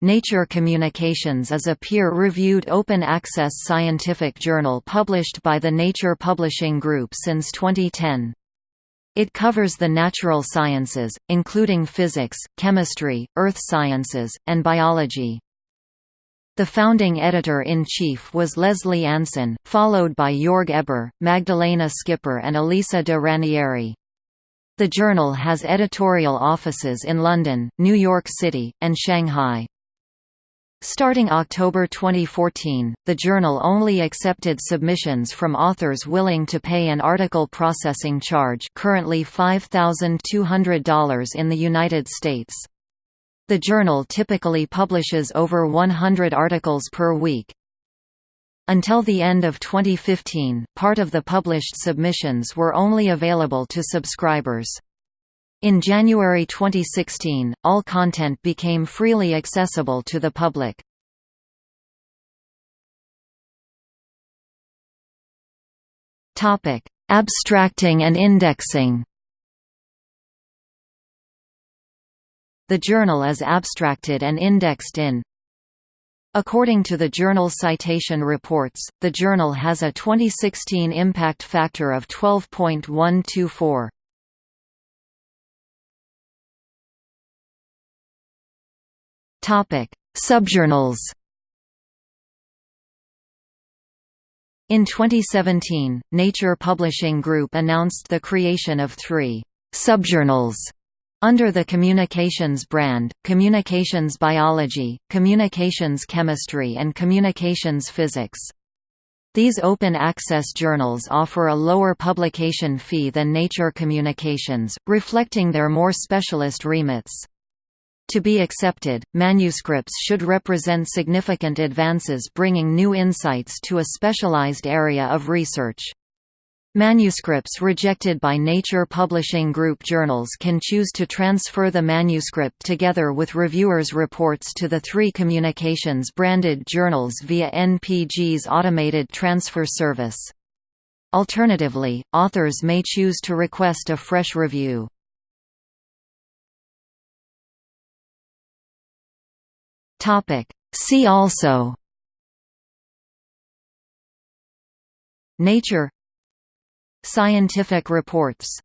Nature Communications is a peer-reviewed open-access scientific journal published by the Nature Publishing Group since 2010. It covers the natural sciences, including physics, chemistry, earth sciences, and biology. The founding editor-in-chief was Lesley Anson, followed by Joerg Heber, Magdalena Skipper and Elisa de Ranieri. The journal has editorial offices in London, New York City, and Shanghai. Starting October 2014, the journal only accepted submissions from authors willing to pay an article processing charge currently $5,200 in the United States. The journal typically publishes over 100 articles per week. Until the end of 2015, part of the published submissions were only available to subscribers. In January 2016, all content became freely accessible to the public. Topic: Abstracting and indexing The journal is abstracted and indexed in According to the Journal Citation Reports, the journal has a 2016 impact factor of 12.124. Topic: Subjournals. In 2017, Nature Publishing Group announced the creation of three subjournals under the Communications brand, Communications Biology, Communications Chemistry and Communications Physics. These open-access journals offer a lower publication fee than Nature Communications, reflecting their more specialist remits. To be accepted, manuscripts should represent significant advances bringing new insights to a specialized area of research. Manuscripts rejected by Nature Publishing Group journals can choose to transfer the manuscript together with reviewers' reports to the three communications branded journals via NPG's automated transfer service. Alternatively, authors may choose to request a fresh review. Topic. See also. Nature. Scientific reports